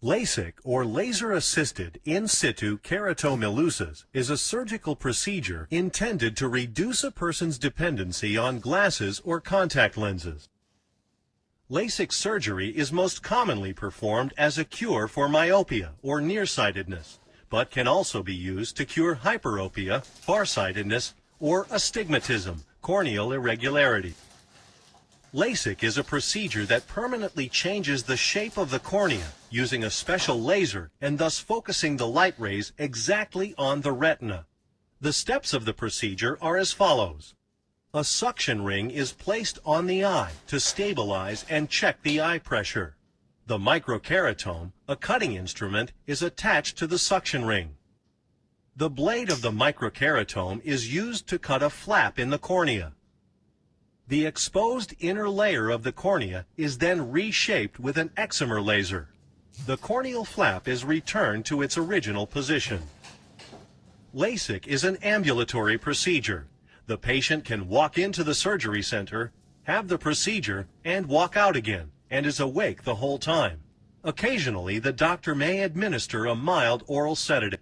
LASIK, or laser-assisted in situ keratomileusis, is a surgical procedure intended to reduce a person's dependency on glasses or contact lenses. LASIK surgery is most commonly performed as a cure for myopia or nearsightedness, but can also be used to cure hyperopia, farsightedness, or astigmatism, corneal irregularity. LASIK is a procedure that permanently changes the shape of the cornea using a special laser and thus focusing the light rays exactly on the retina. The steps of the procedure are as follows. A suction ring is placed on the eye to stabilize and check the eye pressure. The microkeratome, a cutting instrument, is attached to the suction ring. The blade of the microkeratome is used to cut a flap in the cornea. The exposed inner layer of the cornea is then reshaped with an excimer laser. The corneal flap is returned to its original position. LASIK is an ambulatory procedure. The patient can walk into the surgery center, have the procedure, and walk out again, and is awake the whole time. Occasionally, the doctor may administer a mild oral sedative.